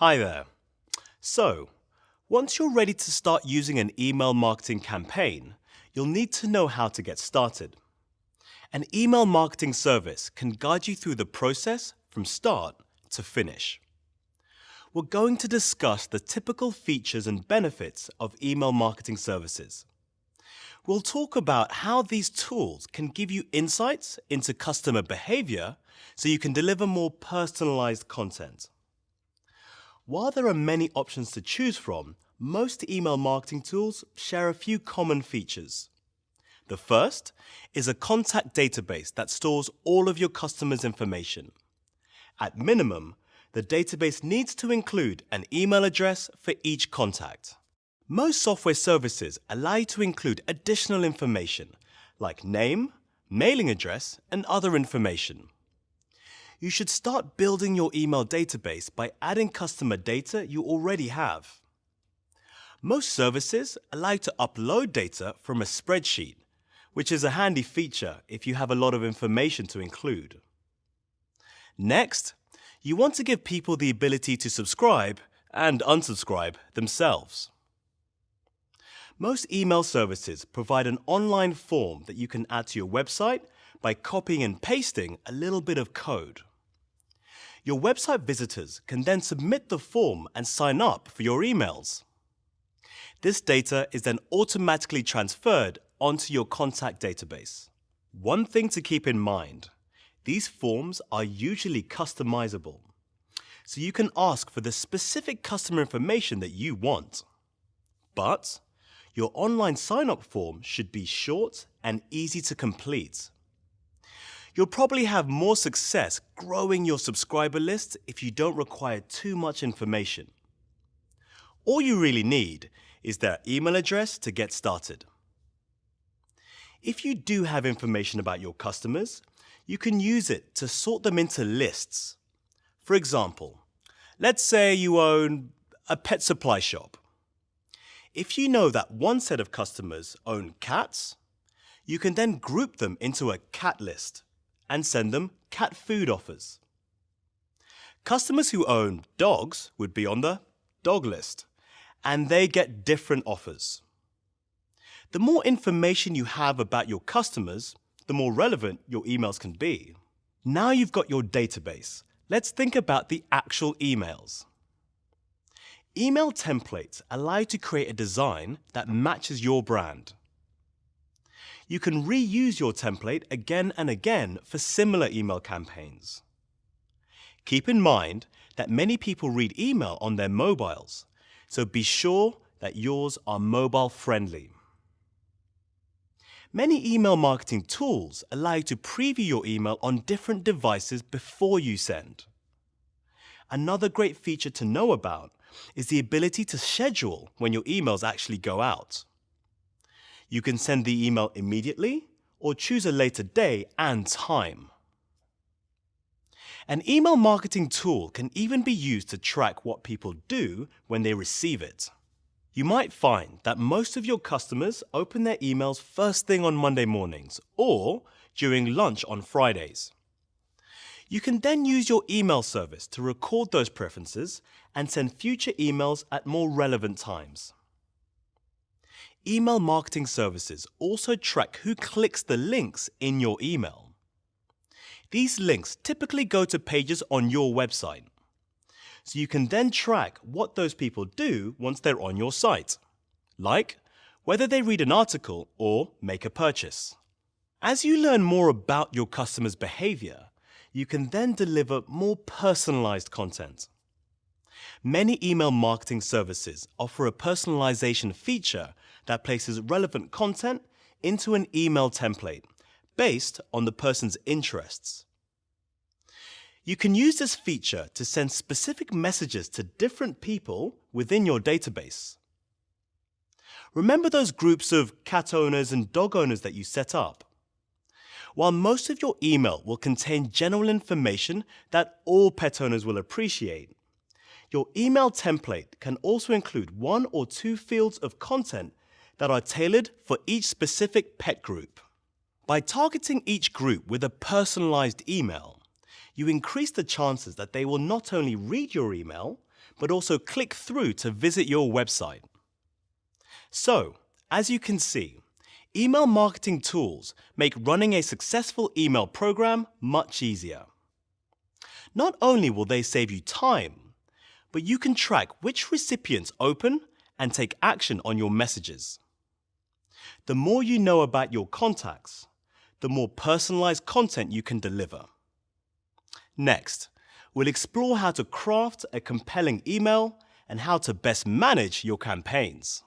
Hi there. So, once you're ready to start using an email marketing campaign, you'll need to know how to get started. An email marketing service can guide you through the process from start to finish. We're going to discuss the typical features and benefits of email marketing services. We'll talk about how these tools can give you insights into customer behavior so you can deliver more personalized content. While there are many options to choose from, most email marketing tools share a few common features. The first is a contact database that stores all of your customers' information. At minimum, the database needs to include an email address for each contact. Most software services allow you to include additional information like name, mailing address, and other information. You should start building your email database by adding customer data you already have. Most services allow you to upload data from a spreadsheet, which is a handy feature if you have a lot of information to include. Next, you want to give people the ability to subscribe and unsubscribe themselves. Most email services provide an online form that you can add to your website by copying and pasting a little bit of code. Your website visitors can then submit the form and sign up for your emails. This data is then automatically transferred onto your contact database. One thing to keep in mind these forms are usually customizable, so you can ask for the specific customer information that you want. But your online sign-up form should be short and easy to complete. You'll probably have more success growing your subscriber list if you don't require too much information. All you really need is their email address to get started. If you do have information about your customers, you can use it to sort them into lists. For example, let's say you own a pet supply shop. If you know that one set of customers own cats, you can then group them into a cat list and send them cat food offers. Customers who own dogs would be on the dog list, and they get different offers. The more information you have about your customers, the more relevant your emails can be. Now you've got your database, let's think about the actual emails. Email templates allow you to create a design that matches your brand. You can reuse your template again and again for similar email campaigns. Keep in mind that many people read email on their mobiles, so be sure that yours are mobile friendly. Many email marketing tools allow you to preview your email on different devices before you send. Another great feature to know about is the ability to schedule when your emails actually go out. You can send the email immediately or choose a later day and time. An email marketing tool can even be used to track what people do when they receive it. You might find that most of your customers open their emails first thing on Monday mornings or during lunch on Fridays. You can then use your email service to record those preferences and send future emails at more relevant times. Email marketing services also track who clicks the links in your email. These links typically go to pages on your website so you can then track what those people do once they're on your site, like whether they read an article or make a purchase. As you learn more about your customers' behavior, you can then deliver more personalized content. Many email marketing services offer a personalization feature that places relevant content into an email template based on the person's interests. You can use this feature to send specific messages to different people within your database. Remember those groups of cat owners and dog owners that you set up? While most of your email will contain general information that all pet owners will appreciate, your email template can also include one or two fields of content that are tailored for each specific pet group. By targeting each group with a personalized email, you increase the chances that they will not only read your email, but also click through to visit your website. So, as you can see, email marketing tools make running a successful email program much easier. Not only will they save you time, but you can track which recipients open and take action on your messages. The more you know about your contacts, the more personalized content you can deliver. Next, we'll explore how to craft a compelling email and how to best manage your campaigns.